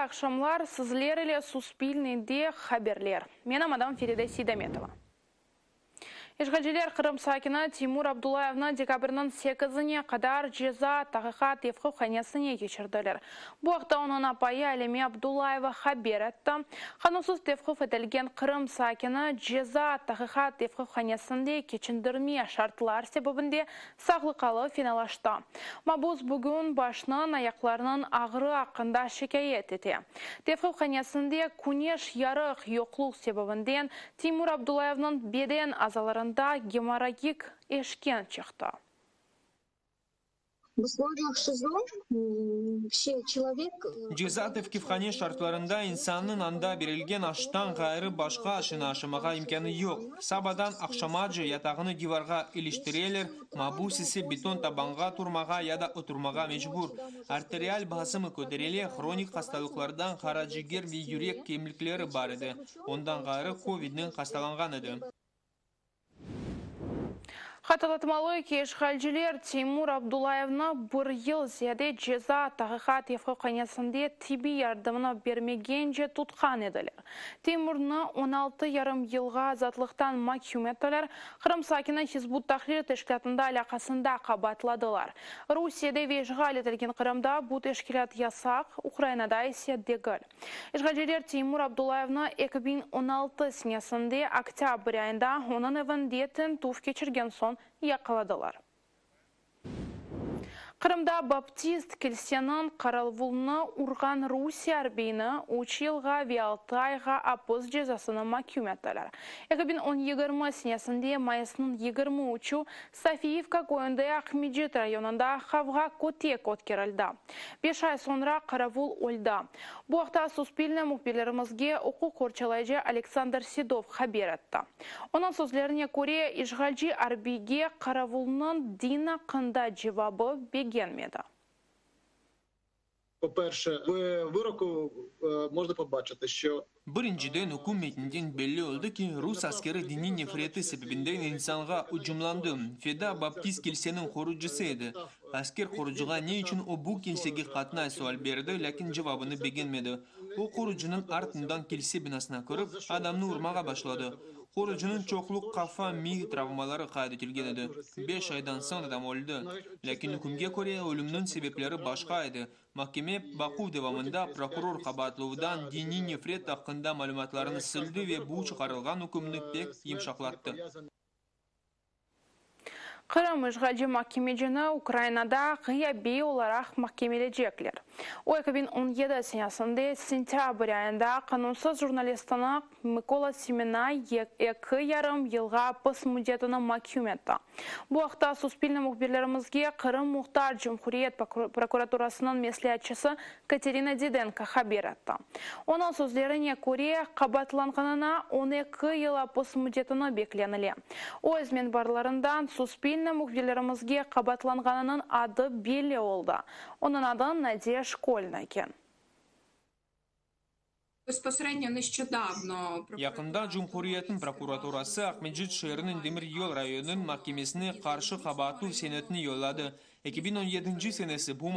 Ақшамлар сізлер еле суспильныйде хаберлер. Мен мадам Ферида Сидаметова. Ишғалжелер Қырым сакина Тимур Абдулаевна декабрның 8-іне қадар жеза тағиқат евқы қанесіне кешірділер. Бұақта оның апайы Әлеме Абдулаева хабер әтті. Қанусыз тевқы фетелген Қырым сакина жеза тағиқат евқы қанесінде кечіндірме шартлар себебінде сағлықалы финалашта. Мабуз бүгін башынан аяқларының ағыры ақында шекайет ете. Тевқы қанесінде күнеш ярық йоқлық себебінден Тимур Абдулаевның беден азаларын аймағында геморрагик эшкен чықты. Человек... Джизатов кифхане шартларында инсанның анда берілген аштан ғайры башқа ашына ашымаға имканы yok. Сабадан ақшамаджы ятағыны диварға иліштірелер, мабус ісі бетон табанға турмаға яда отырмаға мечбур. Артериал басымы көтереле хроник хасталықлардан қараджигер ве юрек кемліклері бар еді. Ондан ғайры ковиднің хасталанған еді. Қаталатмалы кеш халжилер Тимур Абдулаевна бір ел зияде жеза тағиқат ефқы қанесінде тиби ярдымына бермегенже тұтқан еділер. Тимурны 16 ярым елға азатлықтан макюметтілер Қырым сакина Хизбут Тахрир тешкілятында алақасында қабатладылар. Русияде вежғал етілген Қырымда бұл тешкілят ясақ, Украинада есе дегіл. Ишғалжилер Тимур Абдулаевна 2016 сінесінде октябрь айында оның evindетін туф кечірген сон яқаладылар. Қырымда баптист келсенін қаралвулны урған Русия арбейні училға виалтайға апыз жезасыны макюметталар. 2020 сенесінде майысының 20 учу Софиевка көйінді Ахмеджет районында хавға көтек өткерілді. Беш ай сонра қаравул ольда. Бұақта суспильні мұқбелерімізге оқу қорчалайжы Александр Седов хабер етті. Оның сөзлеріне көре Ишғалжи арбейге қаравулның дина қында жевабы Генміда? По перше, в вироку можна побачити, що Биринчиден hukumetindin belli oldiki Rus askari diniy nefrati sababidan insonga hujumlandi. Feda Baptist kilisining xurujisi edi. Asker korucuğa ne için o bu kilsege katına sual berdi, lakin cevabını beğenmedi. O korucunun ardından kilse binasına kırıp adamını vurmağa başladı. Korucunun çokluk kafa mi travmaları kaydetilgen edi. 5 aydan sonra adam öldü. Lakin hükümge göre ölümünün sebepleri başka edi. Mahkeme Baku devamında prokuror kabatlığından dini nefret hakkında malumatlarını sildi ve bu çıkarılgan hükümünü pek yumuşaklattı. Қырым үшғалжы маккемеджіні Украинада ғияби оларақ маккемеледжеклер. О 2017 сенесінде сентябрь айында қанунсыз журналистіні Микола Семена екі ярым елға пыс мұдетіні маккюметті. Бұл ақта суспильні мұқберлерімізге Қырым Мұхтар Жүмхуриет прокуратурасының меслиятчысы Катерина Диденко хабер етті. Оның сөздеріне көре қабатланғанына 12 ела пыс мұдетіні бекленілі. Өзмен барларындан суспиль Украина мұқбелерімізге қабатланғанының ады белі олды. Оның ады Надия Школьна екен. Нещодавно Yakında Cumhuriyet'in prokuraturası Ahmetçit şehrinin Demir Yol rayonunun mahkemesine karşı kabahatli senetini yolladı. 2017 senesi bu